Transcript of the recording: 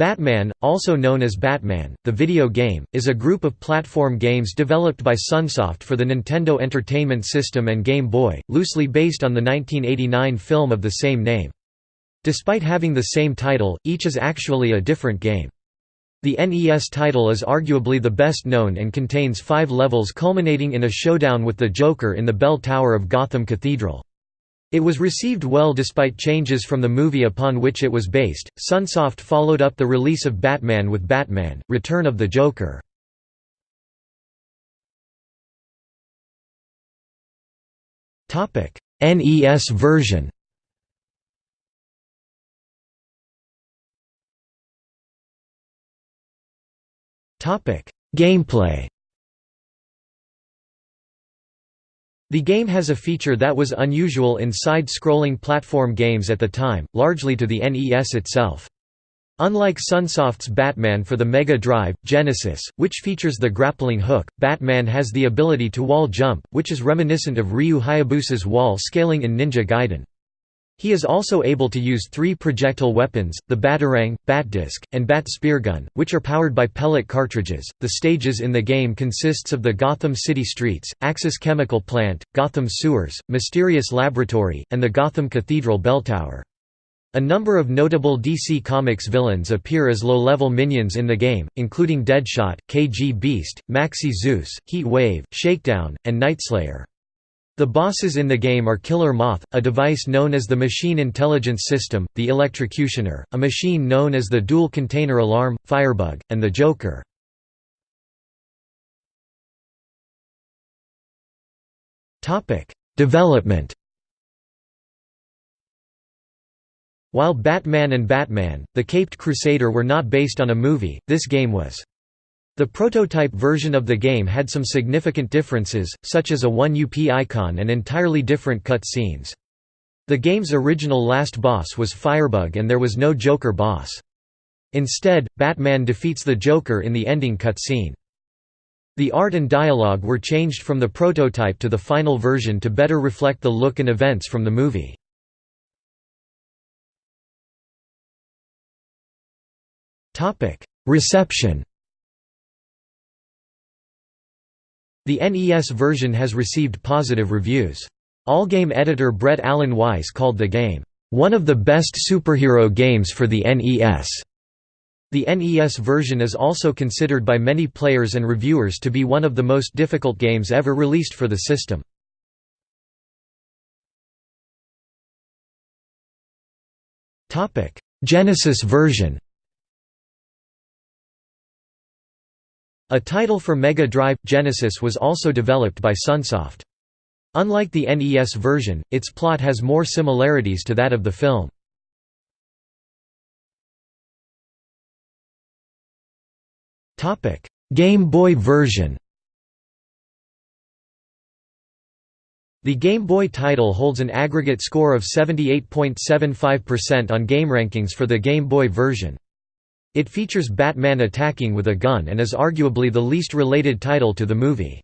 Batman, also known as Batman, the video game, is a group of platform games developed by Sunsoft for the Nintendo Entertainment System and Game Boy, loosely based on the 1989 film of the same name. Despite having the same title, each is actually a different game. The NES title is arguably the best known and contains five levels culminating in a showdown with the Joker in the bell tower of Gotham Cathedral. It was received well despite changes from the movie upon which it was based. Sunsoft followed up the release of Batman with Batman: Return of the Joker. Topic: NES version. Topic: Gameplay. The game has a feature that was unusual in side-scrolling platform games at the time, largely to the NES itself. Unlike Sunsoft's Batman for the Mega Drive, Genesis, which features the grappling hook, Batman has the ability to wall jump, which is reminiscent of Ryu Hayabusa's wall scaling in Ninja Gaiden. He is also able to use three projectile weapons, the Batarang, Batdisc, and Bat Speargun, which are powered by pellet cartridges. The stages in the game consists of the Gotham City streets, Axis Chemical Plant, Gotham Sewers, Mysterious Laboratory, and the Gotham Cathedral Bell Tower. A number of notable DC Comics villains appear as low-level minions in the game, including Deadshot, KG Beast, Maxi Zeus, Heat Wave, Shakedown, and Nightslayer. The bosses in the game are Killer Moth, a device known as the Machine Intelligence System, the Electrocutioner, a machine known as the Dual Container Alarm, Firebug, and the Joker. Development While Batman and Batman, the Caped Crusader were not based on a movie, this game was. The prototype version of the game had some significant differences, such as a 1UP icon and entirely different cut scenes. The game's original last boss was Firebug and there was no Joker boss. Instead, Batman defeats the Joker in the ending cutscene. The art and dialogue were changed from the prototype to the final version to better reflect the look and events from the movie. Reception The NES version has received positive reviews. Allgame editor Brett Allen Weiss called the game, "...one of the best superhero games for the NES." The NES version is also considered by many players and reviewers to be one of the most difficult games ever released for the system. Genesis version A title for Mega Drive – Genesis was also developed by Sunsoft. Unlike the NES version, its plot has more similarities to that of the film. Game Boy version The Game Boy title holds an aggregate score of 78.75% on GameRankings for the Game Boy version. It features Batman attacking with a gun and is arguably the least related title to the movie.